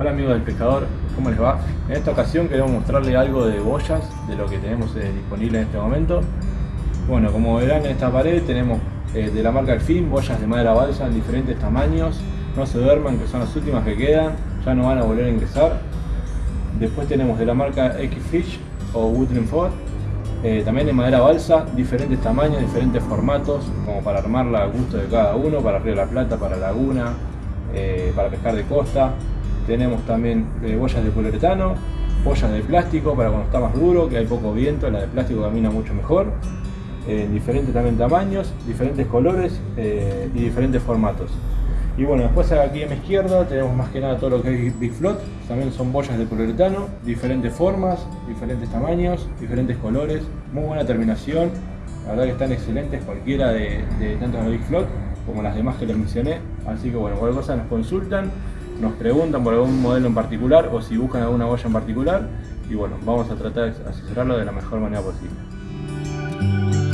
Hola amigos del pescador, ¿cómo les va? En esta ocasión queremos mostrarles algo de boyas, de lo que tenemos eh, disponible en este momento. Bueno, como verán en esta pared tenemos eh, de la marca Elfin, boyas de madera balsa en diferentes tamaños. No se duerman, que son las últimas que quedan, ya no van a volver a ingresar. Después tenemos de la marca X-Fish o Woodland Ford, eh, también de madera balsa, diferentes tamaños, diferentes formatos, como para armarla a gusto de cada uno, para Río de la Plata, para Laguna, para pescar de costa. Tenemos también eh, de poliuretano, boyas de plástico para cuando está más duro, que hay poco viento, la de plástico camina mucho mejor. En diferentes también tamaños, diferentes colores eh, y diferentes formatos. Y bueno, después aquí a mi izquierda tenemos más que nada todo lo que es Big Float. También son boyas de poliuretano, diferentes formas, diferentes tamaños, diferentes colores. Muy buena terminación. La verdad que están excelentes cualquiera de, de tanto de Big Float como las demás que les mencioné. Así que bueno, cualquier cosa nos consultan nos preguntan por algún modelo en particular o si buscan alguna boya en particular y bueno, vamos a tratar de asesorarlo de la mejor manera posible.